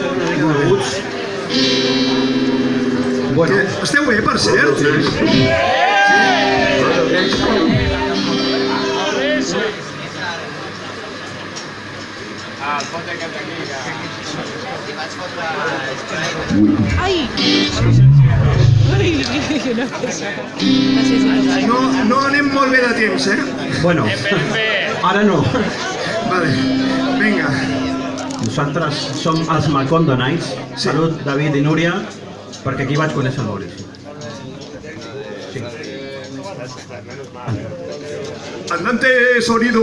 Coneguts. Bueno, Esteu bé, per cert? Ai! Ai, una cosa. Gràcies, Ivan. No, no anem molt bé de temps, eh? bueno. Ara no. Vale, vinga. Nosaltres som els Macondo Nights. Sí. Salut, David i Núria, perquè aquí vaig conèixer el Maurici. Sí. Andante sonido.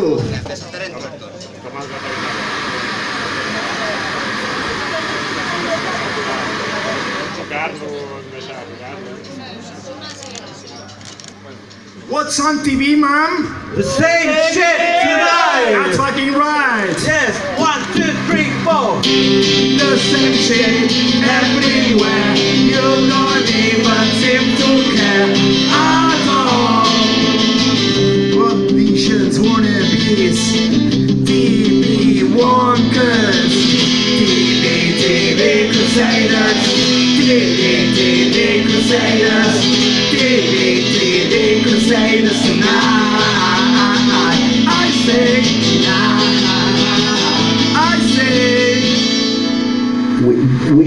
What's on TV, ma'am? The same shit That's fucking right. Same everywhere. You don't even seem to care at all. What visions wannabes? TV wonkers. TV, TV crusaders. TV, TV crusaders. TV, TV crusaders tonight.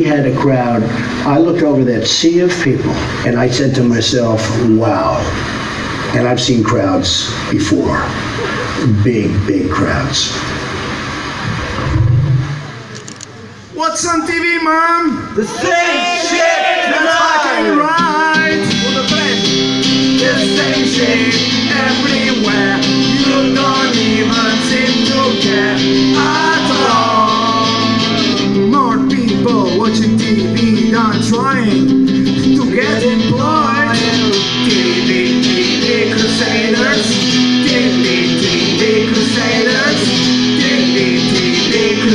We, we had a crowd. I looked over that sea of people and I said to myself, wow. And I've seen crowds before, big, big crowds. What's on TV, mom? The same shit That's fucking right. The same shit everywhere.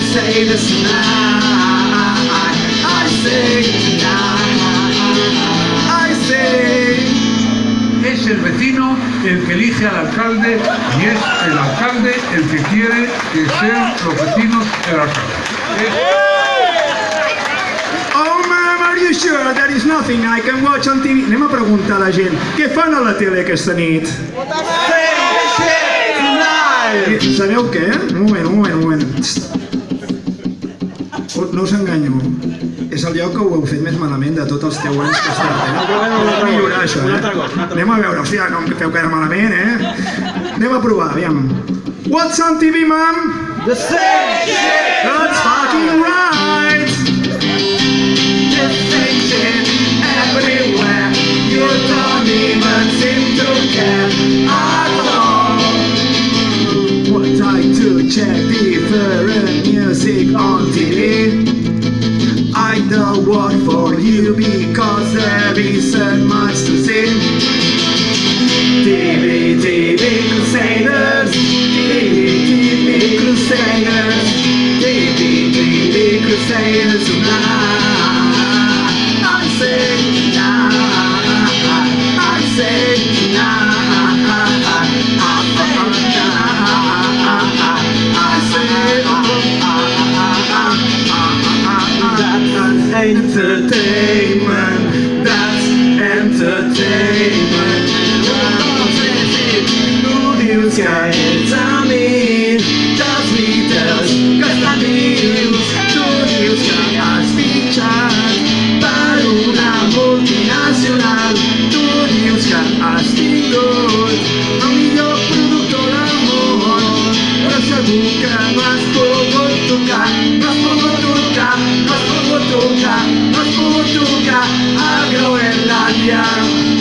TV crusaders tonight. I say tonight. I say. Es el vecino el que elige al alcalde y es el alcalde el que quiere que sean los vecinos el alcalde. Oh, ma'am, are you sure there is nothing I can watch on TV? Anem a preguntar a la gent, què fan a la tele aquesta nit? I Sabeu què? Un moment, un moment, un moment. No us enganyo. És el lloc que ho heu fet més malament de tots els 10 anys que esteu. Eh? Heu de millorar això, Un eh? altre cop, un altre Anem a veure, hòstia, no em feu cara malament, eh? Anem a provar, aviam. What's on TV, ma'am? The same shit! That's fucking right. The same shit everywhere. You don't even seem to care at all. Would like to check different music on TV. I don't for you because there isn't much to see. TV, TV Crusaders, TV, TV Crusaders, TV, TV Crusaders tonight. That's entertainment. Lubiłska egzamin, das nunca a Groenlandia.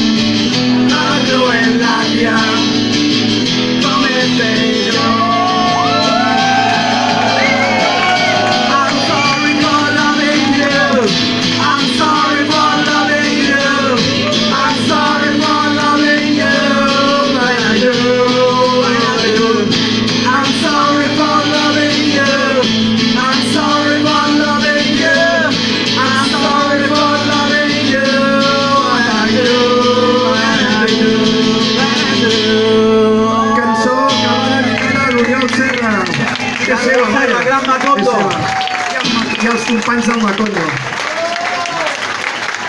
Macondo. E iya, aos companheiros Macondo.